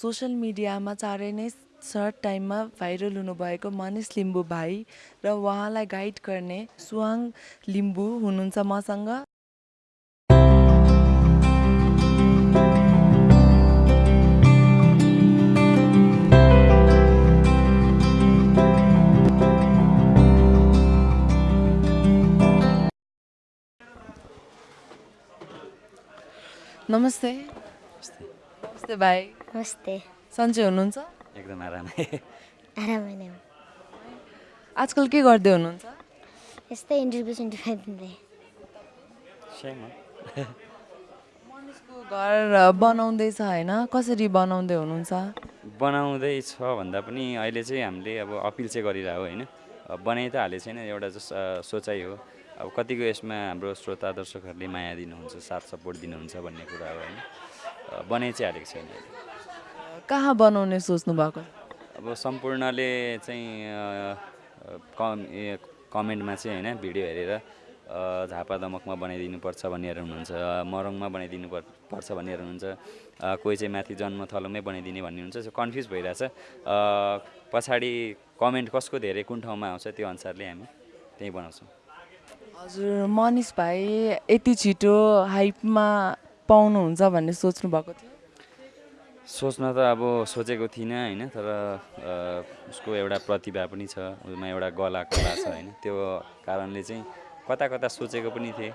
Social मिडियामा चाँडै नै सर्ट टाइममा भाइरल हुनुभएको मनिष लिम्बू भाइ र उहाँलाई गाइड गर्ने सुहाङ लिम्बू हुनुहुन्छ मसँग। नमस्ते। नमस्ते भाइ। नमस्ते। सन्चै हुनुहुन्छ? एकदम आरामै। आरामै नै आजकल के गर्दै हुनुहुन्छ? यस्तै इन्टरभ्यू सेन्टरभ्यू दिँदै मनिषको घर बनाउँदैछ होइन? कसरी बनाउँदै हुनुहुन्छ? बनाउँदैछ भन्दा पनि अहिले चाहिँ हामीले अब अपिल चाहिँ गरिरहेको होइन? बनाइ त हालेको छैन एउटा जस सोचाइ हो। अब कतिको यसमा हाम्रो श्रोता दर्शकहरूले माया दिनुहुन्छ साथ सपोर्ट दिनुहुन्छ भन्ने कुरा हो होइन? बनाइ चाहिँ हालेको छैन। कहाँ बनाउने सोच्नु भएको? अब सम्पूर्णले चाहिँ कम कमेन्टमा चाहिँ होइन भिडियो हेरेर झापा दमकमा बनाइदिनुपर्छ भन्नेहरू हुनुहुन्छ मरङमा बनाइदिनु पर् पर्छ भन्नेहरू हुनुहुन्छ कोही चाहिँ माथि जन्मथलोमै बनाइदिने भन्ने हुन्छ सो कन्फ्युज भइरहेछ। पछाडि कमेन्ट कसको धेरै कुन ठाउँमा आउँछ त्यो अनुसारले हामी त्यहीँ बनाउँछौँ। हजुर मनिष भाइ यति छिटो हाइपमा पाउनुहुन्छ भन्ने सोच्नु भएको थियो। सोच्न त अब सोचेको थिइनँ होइन तर उसको एउटा प्रतिभा पनि छ उसमा एउटा गला कला छ होइन। त्यो कारणले चाहिँ कता कता सोचेको पनि थिएँ।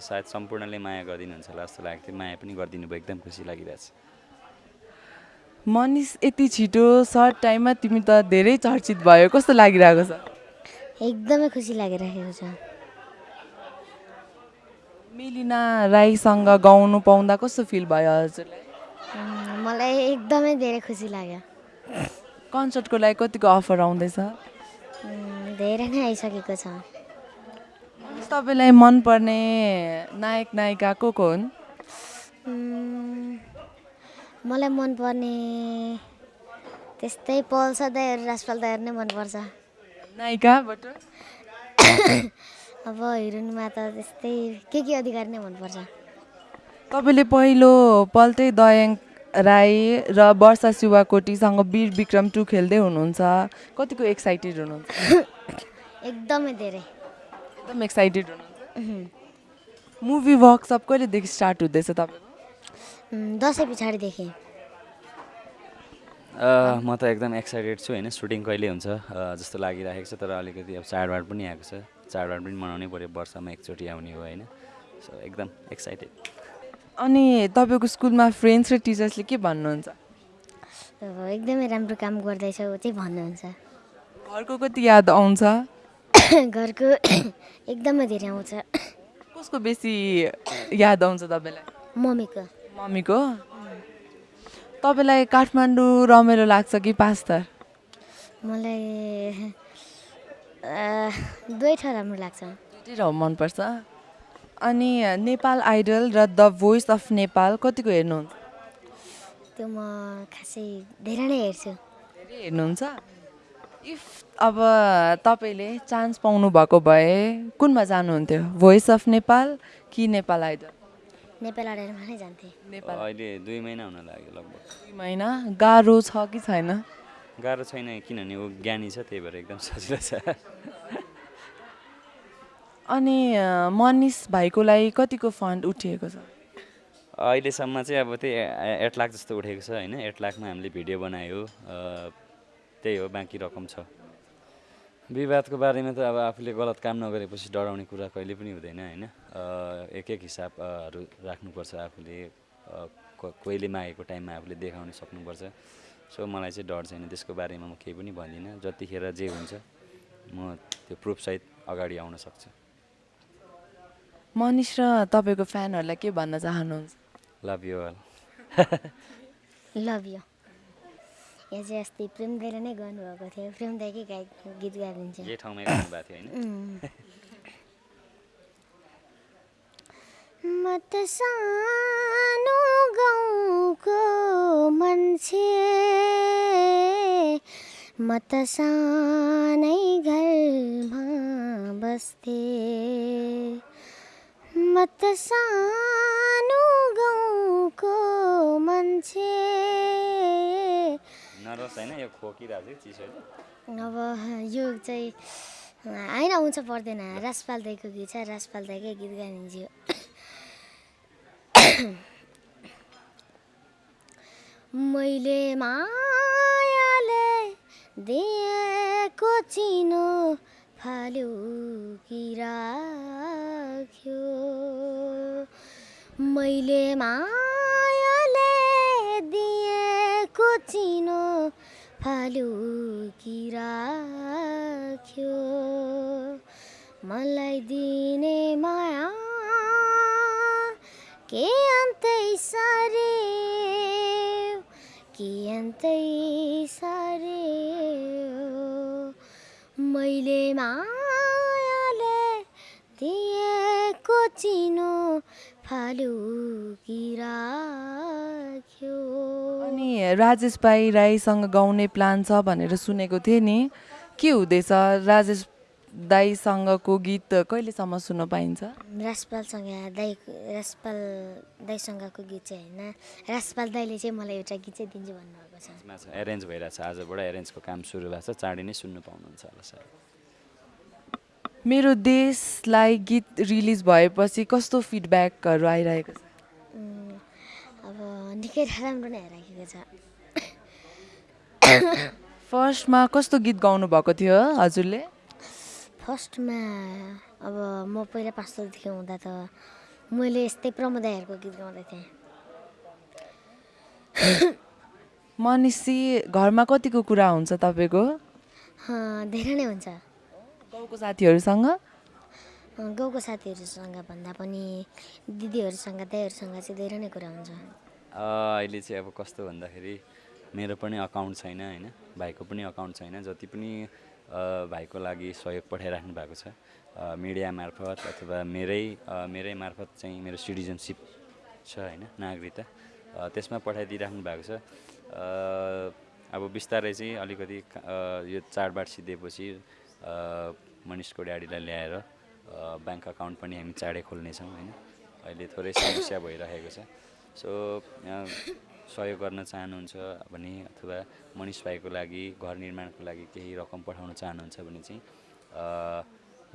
सायद सम्पूर्णले माया गरिदिनुहुन्छ होला जस्तो लागेको थियो माया पनि गरिदिनु भयो एकदम खुसी लागिरहेछ। मनिष यति छिटो सर्ट टाइममा तिमी त धेरै चर्चित भयो। कस्तो लागिरहेको छ? एकदमै खुसी लागिरहेको छ। मिलिना राईसँग गाउनु पाउँदा कस्तो फिल भयो हजुरलाई? मलाई एकदमै धेरै खुसी लाग्यो। कन्सर्टको लागि कतिको अफर आउँदैछ? धेरै नै आइसकेको छ। तपाईँलाई मनपर्ने नायक नायिका को को हुन्? मलाई मनपर्ने त्यस्तै पल्स दाईहरू राजपाल दाईहरू नै मनपर्छ। नायिकाबाट? अब हिरोइनमा त त्यस्तै के के अधिकार नै मनपर्छ। तपाईँले पहिलो पल्टै दयाङ राई र वर्षा शिवाकोटीसँग वीर विक्रम टू खेल्दै हुनुहुन्छ। कतिको एक्साइटेड हुनुहुन्छ? एकदमै धेरै। एकदम एक्साइटेड हुनुहुन्छ। मुभी वर्कसप कहिलेदेखि स्टार्ट हुँदैछ तपाईँको? उम्, दसैँ पछाडिदेखि। म त एकदम एक्साइटेड छु होइन? सुटिङ कहिले हुन्छ? जस्तो लागिरहेको छ तर अलिकति अब चाडबाड पनि आएको छ। चाडबाड पनि मनाउनै पऱ्यो वर्षमा एकचोटि आउने हो होइन? सो एकदम एक्साइटेड अनि तपाईँको स्कुलमा फ्रेन्ड्स र टिचर्सले के भन्नुहुन्छ? एकदमै राम्रो काम गर्दैछौ चाहिँ भन्नुहुन्छ। घरको कति याद आउँछ? घरको एकदमै धेरै आउँछ। कसको बेसी याद आउँछ तपाईँलाई? मम्मीको। मम्मीको? तपाईँलाई काठमाडौँ रमाइलो लाग्छ कि पास्तर मलाई दुवै ठाउँ राम्रो लाग्छ। दुइटै ठाउँ मनपर्छ। अनि नेपाल आइडल र द भोइस अफ नेपाल कतिको हेर्नुहुन्छ? त्यो म खासै धेरै नै हेर्छु। धेरै हेर्नुहुन्छ? इफ अब तपाईँले चान्स पाउनु भएको भए कुनमा जानुहुन्थ्यो? भोइस अफ नेपाल कि नेपाल आइडल? नेपाल आडरमा नै जान्थेँ। नेपाल। अहिले दुई महिना हुन लाग्यो लगभग। दुई महिना? गाह्रो छ कि छैन? गाह्रो छैन किनभने ऊ ज्ञानी छ त्यही भएर एकदम सजिलो छ। अनि मनिष भाइको लागि कतिको फन्ड उठिएको छ? अहिलेसम्म चाहिँ अब त्यही एट लाख जस्तो उठेको छ होइन। एट लाखमा हामीले भिडियो बनायो। त्यही हो बाँकी रकम छ। विवादको बारेमा त अब आफूले गलत काम नगरेपछि डराउने कुरा कहिले पनि हुँदैन होइन। एक एक हिसाबहरू राख्नुपर्छ आफूले। कोहीले मागेको टाइममा आफूले देखाउन सक्नुपर्छ। सो मलाई चाहिँ डर छैन। त्यसको बारेमा म केही पनि भन्दिनँ। जतिखेर जे हुन्छ म त्यो प्रुफसहित अगाडि आउन सक्छु। मनिष र तपाईँको फ्यानहरूलाई के भन्न चाहनुहुन्छ? Love you all love you यहाँ चाहिँ अस्ति प्रेम दाइले नै गर्नुभएको थियो। प्रेम दाइकै गाई गीत गाइदिन्छ? यही ठाउँमै गर्नुभएको थियो होइन? उम्। म त सानो गाउँको मान्छे। म त सानै घरमा बस्थे। म त सानो गाउँको मान्छे नरोस् होइन यो खोकिरहेको थियो चिसोले अब यो चाहिँ होइन हुन्छ पर्दैन। राजपाल दाईको गीत छ राजपाल दाईकै गीत गाइदिन्छु मैले मायाले दिएको चिनो फाल्यो कि राख्यो? मैले मायाले दिएको चिनो फाल्यो कि राख्यो मलाई दिने माया के अन्तै सारे के अन्तै सारे मैले मायाले दिएको चिनो राख्यो अनि राजेश भाइ राईसँग गाउने प्लान छ भनेर सुनेको थिएँ नि। के हुँदैछ? राजेश दाईसँगको गीत कहिलेसम्म सुन्न पाइन्छ? राजपालसँग दाई राजपाल दाईसँगको गीत चाहिँ होइन। राजपाल दाईले चाहिँ मलाई एउटा गीत चाहिँ दिन्छु भन्नुभएको छ। एरेन्ज भइरहेछ। आजबाट एरेन्जको काम सुरु भएको छ। चाँडै नै सुन्नु पाउनुहुन्छ होला सर। मेरो देशलाई गीत रिलिज भएपछि कस्तो फिडब्याकहरू आइरहेको छ? अब निकै राम्रो नै आइराखेको छ। फर्स्टमा कस्तो गीत गाउनु भएको थियो हजुरले? फर्स्टमा अब म पहिला पाँचदेखि हुँदा त मैले यस्तै प्रमोदायहरूको गीत गाउँदै थिएँ। मनिषी घरमा कतिको कुरा हुन्छ तपाईँको? धेरै नै हुन्छ। गाउँको साथीहरूसँग गाउँको साथीहरूसँग भन्दा पनि दिदीहरूसँग दाईहरूसँग चाहिँ धेरै नै कुरा हुन्छ। अ, अहिले चाहिँ अब कस्तो भन्दाखेरि मेरो पनि अकाउन्ट छैन होइन? भाइको पनि अकाउन्ट छैन जति पनि अ, भाइको लागि सहयोग पठाइराख्नु भएको छ अ, मिडिया मार्फत अथवा मेरै मेरै मार्फत चाहिँ मेरो सिटिजनसिप छ होइन? नागरिकता अ, त्यसमा पठाइदिइराख्नु भएको छ। अ, अब बिस्तारै चाहिँ अलिकति यो चाडबाड सिद्धिएपछि मनिषको ड्याडीलाई ल्याएर ब्याङ्क अकाउन्ट पनि हामी चाँडै खोल्नेछौँ होइन? अहिले थोरै समस्या भइरहेको छ। सो सहयोग गर्न चाहनुहुन्छ भने अथवा मनिष भाइको लागि घर निर्माणको लागि केही रकम पठाउन चाहनुहुन्छ भने चाहिँ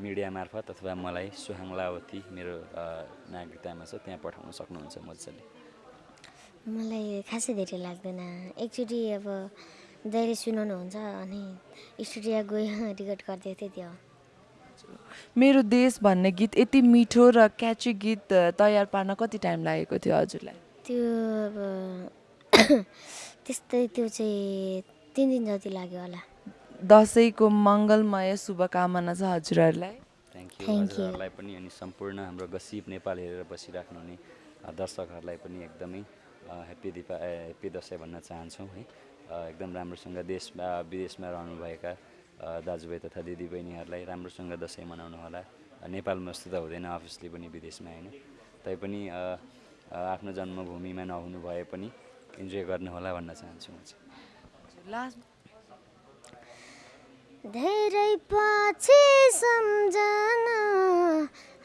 मिडिया मार्फत अथवा मलाई सुहाङ लावती मेरो नागरिकतामा छ त्यहाँ पठाउन सक्नुहुन्छ मजाले। मलाई खासै धेरै लाग्दैन। एकचोटि अब दाइले सुनाउनुहुन्छ अनि स्टुडियो गयो रेकर्ड गरिदिएको थिएँ त्यो मेरो देश भन्ने गीत यति मिठो र क्याची गीत तयार पार्न कति टाइम लागेको थियो हजुरलाई? त्यो अब त्यस्तै त्यो चाहिँ तिन दिन जति लाग्यो होला। दसैँको मङ्गलमय शुभकामना छ हजुरहरूलाई. हजुरहरूलाई पनि अनि सम्पूर्ण हाम्रो गसिब नेपाल हेरेर बसिराख्नु हुने अ, दर्शकहरूलाई पनि एकदमै अ, ह्याप्पी दिपा ए, ह्याप्पी दसैँ भन्न चाहन्छौँ है। एकदम राम्रोसँग देशमा विदेशमा रहनुभएका दाजुभाइ तथा दिदीबहिनीहरूलाई राम्रोसँग दसैँ मनाउनु होला। अ, नेपालमा जस्तो त हुँदैन अफिसली पनि विदेशमा होइन। तैपनि आफ्नो जन्मभूमिमा नहुनु भए पनि इन्जोय गर्नुहोला भन्न चाहन्छु म चाहिँ। धेरै पछि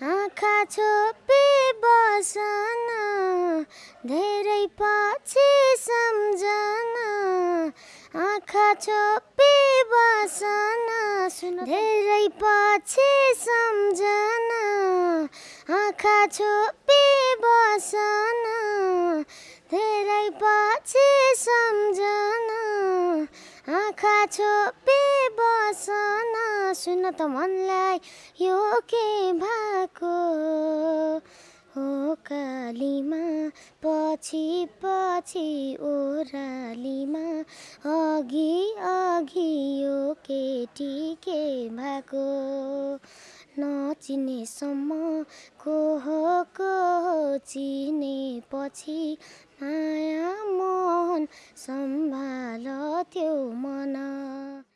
आँखा छोपी बसन। धेरै पछि आँखा छोपी बसन सुन। धेरै पछि सम्झना। आँखा छोपी बसन धेरै पछि सम्झना। आँखा छोपी बसन सुन त मनलाई यो के भएको हो कालीमा? पछि पछि ओह्रालीमा। अघि अघि यो केटी के भएको नचिनेसम्म को हो को हो चिनेपछि माया मोहन सम्भाल त्यो मन।